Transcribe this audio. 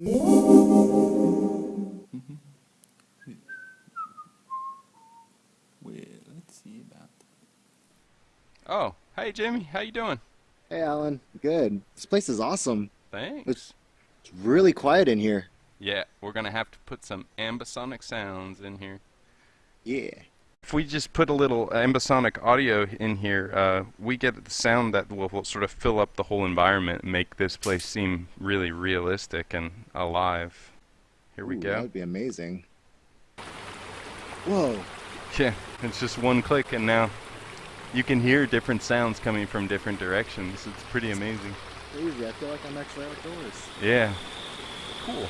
Mm-hmm. Well, let's see about Oh, hey Jimmy, how you doing? Hey, Alan. Good. This place is awesome. Thanks. It's it's really quiet in here. Yeah, we're gonna have to put some ambisonic sounds in here. Yeah. If we just put a little ambisonic audio in here, uh, we get the sound that will, will sort of fill up the whole environment and make this place seem really realistic and alive. Here we Ooh, go. That would be amazing. Whoa. Yeah, it's just one click and now you can hear different sounds coming from different directions. It's pretty amazing. Crazy. I feel like I'm actually outdoors. Yeah. Cool.